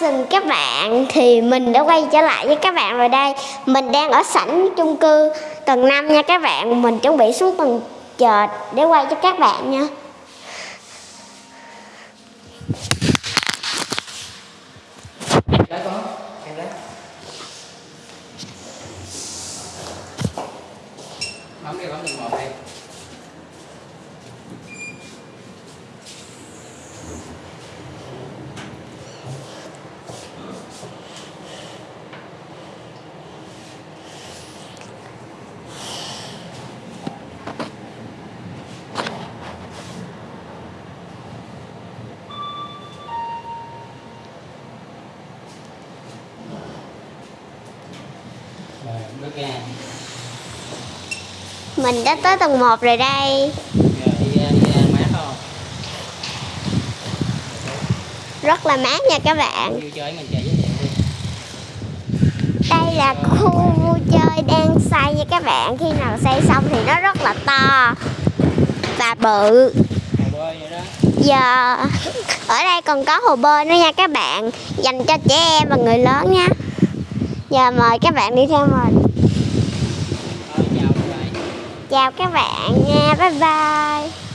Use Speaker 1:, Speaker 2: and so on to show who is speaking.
Speaker 1: xin các bạn. Thì mình đã quay trở lại với các bạn rồi đây. Mình đang ở sảnh chung cư tầng 5 nha các bạn. Mình chuẩn bị xuống tầng trệt để quay cho các bạn nha.
Speaker 2: Đấy có, em đấy Bấm đi, bấm một đi. Rồi, bước ra
Speaker 1: Mình đã tới tầng 1 rồi đây.
Speaker 2: Đi ra, đi ra mát không?
Speaker 1: Rất là mát nha các bạn. Đây là khu vui chơi đang xây nha các bạn. Khi nào xây xong thì nó rất là to Và bự. Giờ ở đây còn có hồ bơi nữa nha các bạn. Dành cho trẻ em và người lớn nha. Giờ mời các bạn đi theo mình. Chào các bạn nha Bye bye